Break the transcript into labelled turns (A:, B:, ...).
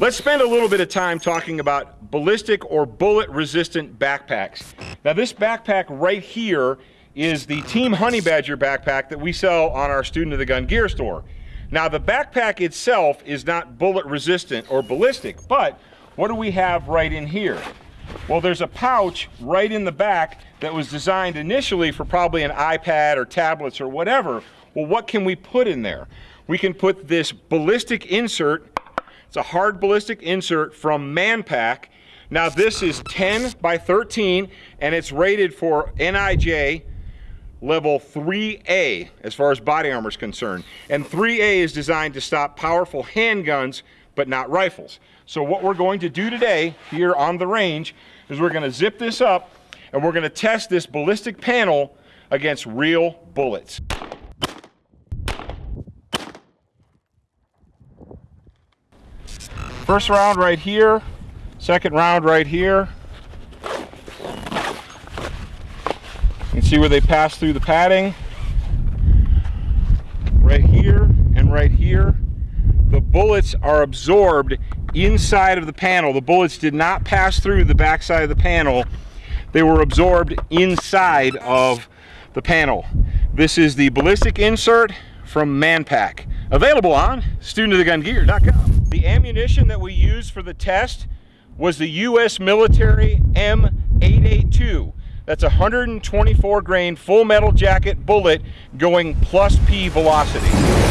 A: Let's spend a little bit of time talking about ballistic or bullet resistant backpacks. Now this backpack right here is the Team Honey Badger backpack that we sell on our Student of the Gun gear store. Now the backpack itself is not bullet resistant or ballistic, but what do we have right in here? Well, there's a pouch right in the back that was designed initially for probably an iPad or tablets or whatever. Well, what can we put in there? We can put this ballistic insert it's a hard ballistic insert from Manpack. Now this is 10 by 13 and it's rated for NIJ level 3A as far as body armor is concerned. And 3A is designed to stop powerful handguns but not rifles. So what we're going to do today here on the range is we're going to zip this up and we're going to test this ballistic panel against real bullets. First round right here, second round right here. You can see where they pass through the padding. Right here and right here. The bullets are absorbed inside of the panel. The bullets did not pass through the backside of the panel. They were absorbed inside of the panel. This is the ballistic insert from Manpack. Available on studentofthegungear.com. The ammunition that we used for the test was the U.S. military M882. That's a 124 grain full metal jacket bullet going plus P velocity.